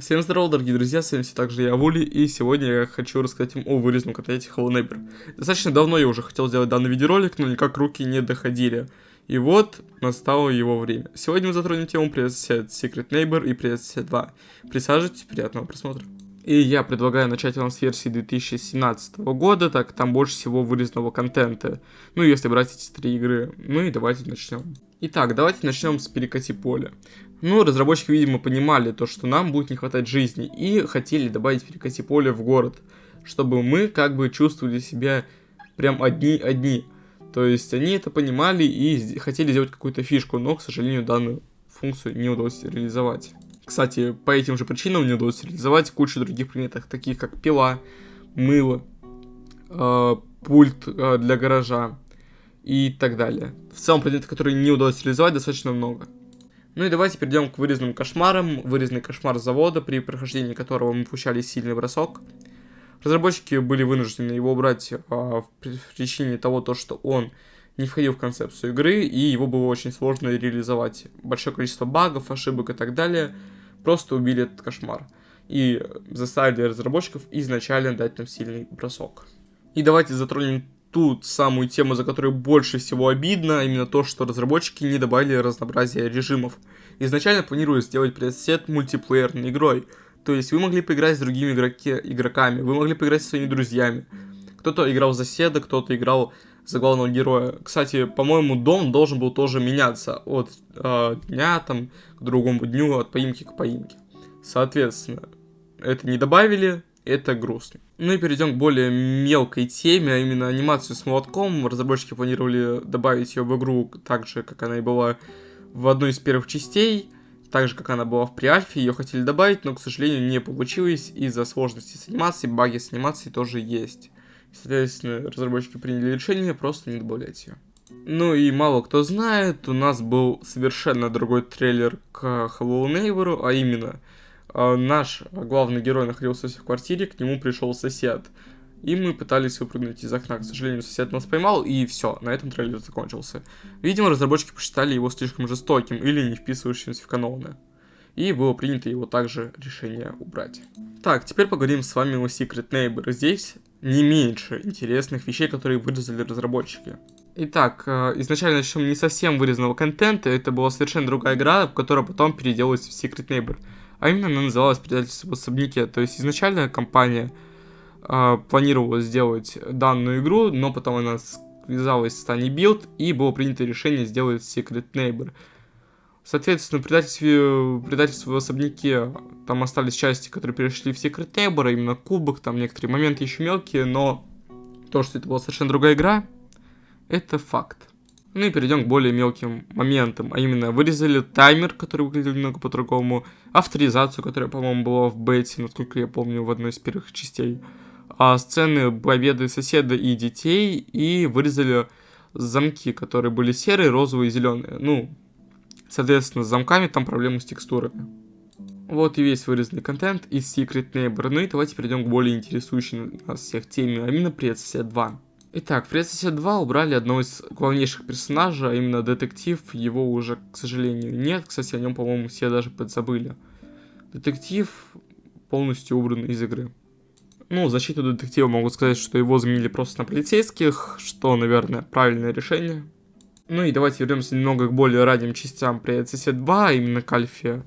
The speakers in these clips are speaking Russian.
Всем здорово, дорогие друзья, с вами все так же я, Вули, и сегодня я хочу рассказать вам о вырезанном контенте Hello Neighbor. Достаточно давно я уже хотел сделать данный видеоролик, но никак руки не доходили. И вот, настало его время. Сегодня мы затронем тему сосед Secret Neighbor и сосед 2. Присаживайтесь, приятного просмотра. И я предлагаю начать вам с версии 2017 года, так там больше всего вырезанного контента. Ну, если брать эти три игры. Ну и давайте начнем. Итак, давайте начнем с перекати поля. Ну, разработчики, видимо, понимали то, что нам будет не хватать жизни, и хотели добавить перекати поле в город, чтобы мы как бы чувствовали себя прям одни-одни. То есть они это понимали и хотели сделать какую-то фишку, но, к сожалению, данную функцию не удалось реализовать. Кстати, по этим же причинам не удалось реализовать кучу других предметов, таких как пила, мыло, э, пульт э, для гаража и так далее. В целом предметов, которые не удалось реализовать, достаточно много. Ну и давайте перейдем к вырезанным кошмарам. Вырезанный кошмар завода, при прохождении которого мы получали сильный бросок. Разработчики были вынуждены его убрать а, в причине того, то, что он не входил в концепцию игры, и его было очень сложно реализовать. Большое количество багов, ошибок и так далее. Просто убили этот кошмар. И заставили разработчиков изначально дать нам сильный бросок. И давайте затронем ту самую тему, за которую больше всего обидно, именно то, что разработчики не добавили разнообразия режимов. Изначально планировали сделать пресет мультиплеерной игрой, то есть вы могли поиграть с другими игроки, игроками, вы могли поиграть со своими друзьями. Кто-то играл за седа, кто-то играл за главного героя. Кстати, по-моему, дом должен был тоже меняться от э, дня там, к другому дню, от поимки к поимке. Соответственно, это не добавили, это грустно. Ну и перейдем к более мелкой теме, а именно анимацию с молотком. Разработчики планировали добавить ее в игру так же, как она и была в одной из первых частей, так же, как она была в преальфе, ее хотели добавить, но, к сожалению, не получилось из-за сложности с анимацией, баги с анимацией тоже есть. Соответственно, разработчики приняли решение просто не добавлять ее. Ну и мало кто знает, у нас был совершенно другой трейлер к Hello Neighbor, а именно а, наш главный герой находился в квартире, к нему пришел сосед. И мы пытались выпрыгнуть из окна. К сожалению, сосед нас поймал, и все, на этом трейлер закончился. Видимо, разработчики посчитали его слишком жестоким или не вписывающимся в каноны. И было принято его также решение убрать. Так, теперь поговорим с вами о Secret Neighbor. Здесь не меньше интересных вещей, которые вырезали разработчики. Итак, э, изначально начнем не совсем вырезанного контента, это была совершенно другая игра, которая потом переделалась в Secret Neighbor. А именно она называлась «Предательство в особняке». То есть изначально компания э, планировала сделать данную игру, но потом она связалась с Tiny Build и было принято решение сделать Secret Neighbor. Соответственно, предательство, предательство в особняке, там остались части, которые перешли в Secret Neighbor, а именно кубок, там некоторые моменты еще мелкие, но то, что это была совершенно другая игра, это факт. Ну и перейдем к более мелким моментам, а именно вырезали таймер, который выглядел немного по-другому, авторизацию, которая, по-моему, была в бете, насколько я помню, в одной из первых частей, а сцены победы соседа и детей, и вырезали замки, которые были серые, розовые и зеленые. Ну, соответственно, с замками там проблемы с текстурами. Вот и весь вырезанный контент из Secret Neighbor. Ну и давайте перейдем к более интересующей нас всех теме, а именно Привет Сосед 2. Итак, в Предсосед 2 убрали одного из главнейших персонажей, а именно детектив, его уже, к сожалению, нет. Кстати, о нем, по-моему, все даже подзабыли. Детектив полностью убран из игры. Ну, защиту детектива могу сказать, что его заменили просто на полицейских, что, наверное, правильное решение. Ну и давайте вернемся немного к более ранним частям Предсосед 2, а именно к Альфе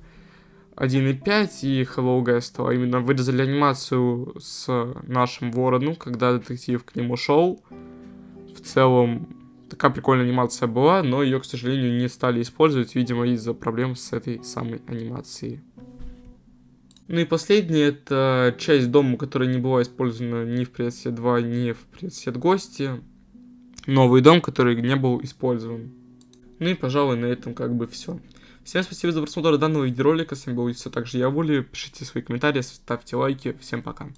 1.5 и Hello Guest, а именно вырезали анимацию с нашим вороном, когда детектив к нему шел. В целом, такая прикольная анимация была, но ее, к сожалению, не стали использовать, видимо, из-за проблем с этой самой анимацией. Ну и последнее, это часть дома, которая не была использована ни в предсет 2, ни в предсет гости. Новый дом, который не был использован. Ну и, пожалуй, на этом как бы все. Всем спасибо за просмотр данного видеоролика. С вами был все так же я, Воли. Пишите свои комментарии, ставьте лайки. Всем пока.